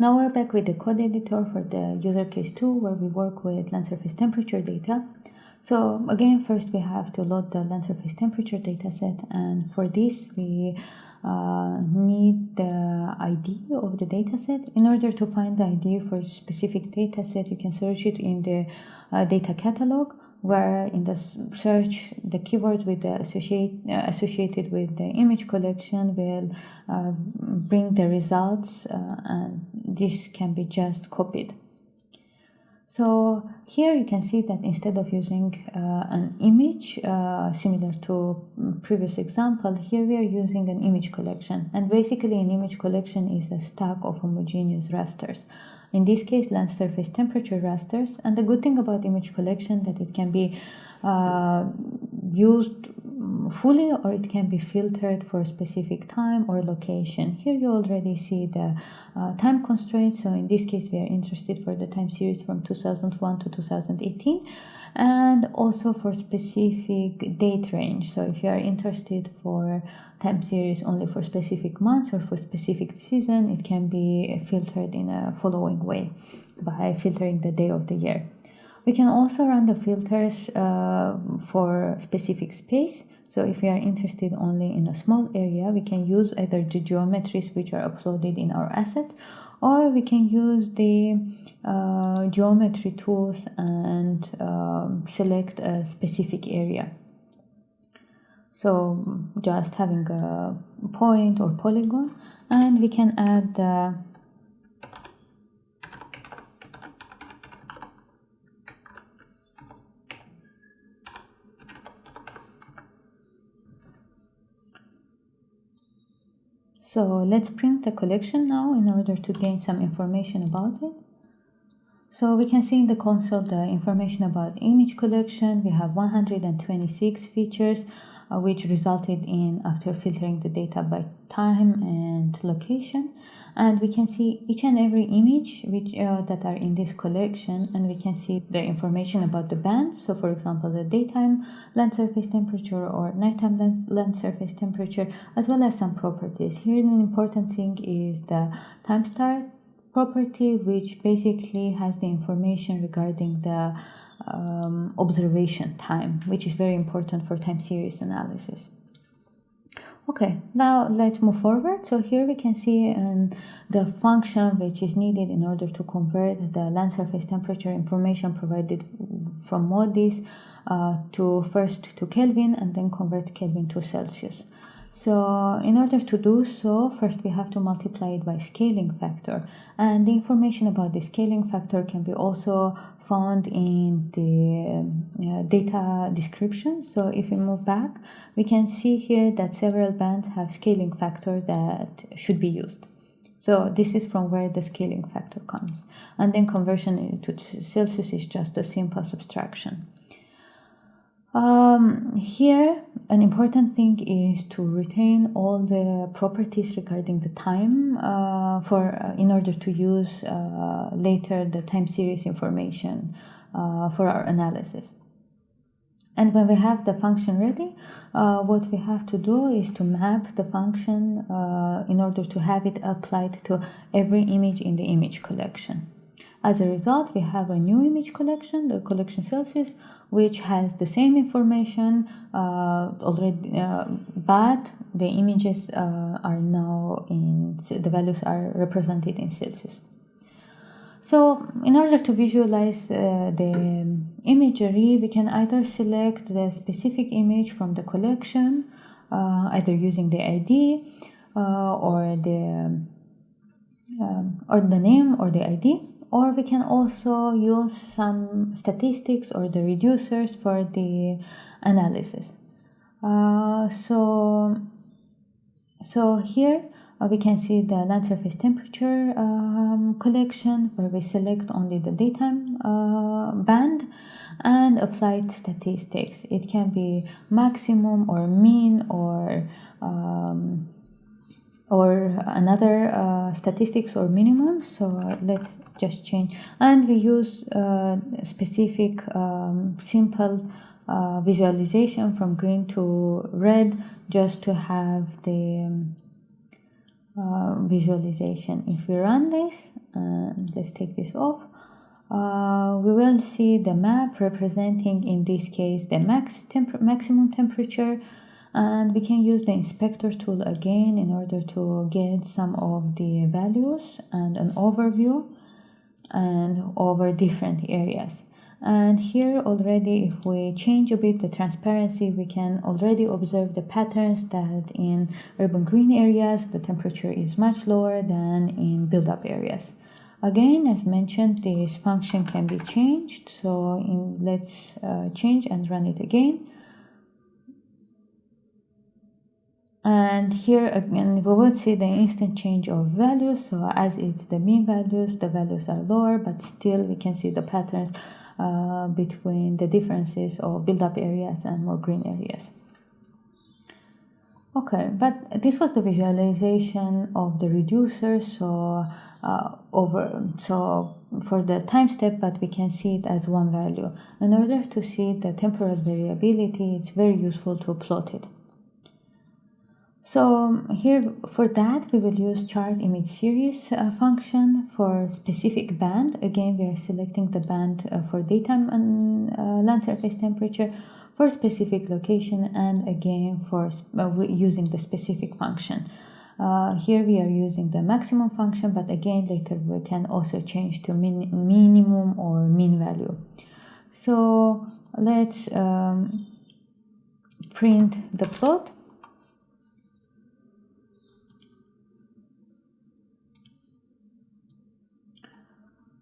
Now we're back with the code editor for the user case 2 where we work with land surface temperature data. So again, first we have to load the land surface temperature dataset and for this we uh, need the ID of the dataset. In order to find the ID for specific dataset, you can search it in the uh, data catalog where in the search the keywords with the associate, uh, associated with the image collection will uh, bring the results uh, and this can be just copied. So here you can see that instead of using uh, an image uh, similar to previous example, here we are using an image collection. And basically an image collection is a stack of homogeneous rasters. In this case, land surface temperature rasters. And the good thing about image collection that it can be uh, used fully or it can be filtered for a specific time or location. Here you already see the uh, time constraints. So in this case, we are interested for the time series from 2001 to 2018 and also for specific date range. So if you are interested for time series only for specific months or for specific season, it can be filtered in a following way by filtering the day of the year. We can also run the filters uh, for specific space. So if we are interested only in a small area, we can use either the geometries which are uploaded in our asset or we can use the uh, geometry tools and um, select a specific area. So just having a point or polygon and we can add the So let's print the collection now in order to gain some information about it. So we can see in the console the information about image collection. We have 126 features uh, which resulted in after filtering the data by time and location and we can see each and every image which uh, that are in this collection and we can see the information about the bands so for example the daytime land surface temperature or nighttime land surface temperature as well as some properties here an important thing is the time start property which basically has the information regarding the um, observation time, which is very important for time series analysis. Okay, now let's move forward. So here we can see um, the function which is needed in order to convert the land surface temperature information provided from MODIS uh, to first to Kelvin and then convert Kelvin to Celsius. So in order to do so, first we have to multiply it by scaling factor. And the information about the scaling factor can be also found in the uh, data description. So if we move back, we can see here that several bands have scaling factor that should be used. So this is from where the scaling factor comes. And then conversion to Celsius is just a simple subtraction. Um, here, an important thing is to retain all the properties regarding the time uh, for uh, in order to use uh, later the time series information uh, for our analysis. And when we have the function ready, uh, what we have to do is to map the function uh, in order to have it applied to every image in the image collection. As a result, we have a new image collection, the collection Celsius, which has the same information uh, already, uh, but the images uh, are now in, the values are represented in Celsius. So in order to visualize uh, the imagery, we can either select the specific image from the collection, uh, either using the ID uh, or the um, or the name or the ID or we can also use some statistics or the reducers for the analysis. Uh, so, so here uh, we can see the land surface temperature um, collection where we select only the daytime uh, band and applied statistics. It can be maximum or mean or um, or another uh, statistics or minimum so let's just change and we use uh, specific um, simple uh, visualization from green to red just to have the um, uh, visualization. If we run this, and let's take this off, uh, we will see the map representing in this case the max temp maximum temperature and we can use the inspector tool again in order to get some of the values and an overview and over different areas. And here already if we change a bit the transparency we can already observe the patterns that in urban green areas the temperature is much lower than in build-up areas. Again as mentioned this function can be changed. So in let's uh, change and run it again and here again we will see the instant change of values so as it's the mean values the values are lower but still we can see the patterns uh, between the differences of build-up areas and more green areas. Okay, but this was the visualization of the reducer. So uh, over so for the time step, but we can see it as one value. In order to see the temporal variability, it's very useful to plot it. So here for that we will use chart image series uh, function for specific band. Again we are selecting the band uh, for daytime and uh, land surface temperature for specific location and again for uh, using the specific function. Uh, here we are using the maximum function but again later we can also change to min minimum or mean value. So let's um, print the plot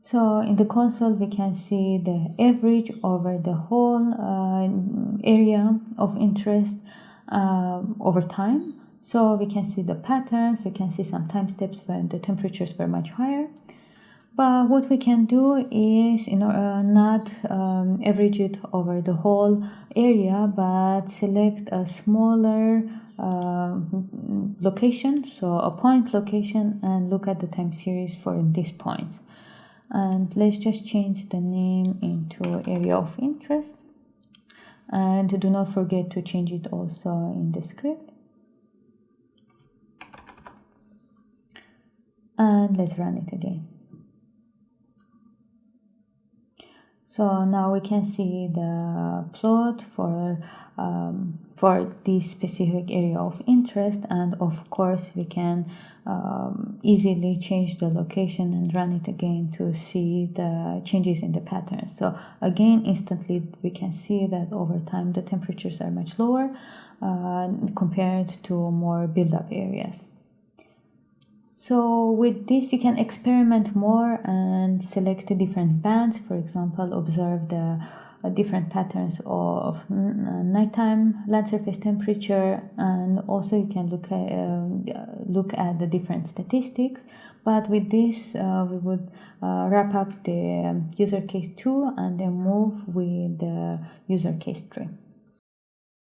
So in the console, we can see the average over the whole uh, area of interest uh, over time. So we can see the patterns, we can see some time steps when the temperatures were much higher. But what we can do is you know, uh, not um, average it over the whole area, but select a smaller uh, location, so a point location, and look at the time series for this point and let's just change the name into area of interest. And do not forget to change it also in the script. And let's run it again so now we can see the plot for um, for this specific area of interest and of course we can um, easily change the location and run it again to see the changes in the pattern. So again, instantly we can see that over time the temperatures are much lower uh, compared to more build-up areas. So with this you can experiment more and select different bands. For example, observe the uh, different patterns of nighttime land surface temperature. And also you can look at, uh, look at the different statistics. But with this uh, we would uh, wrap up the user case 2 and then move with the user case 3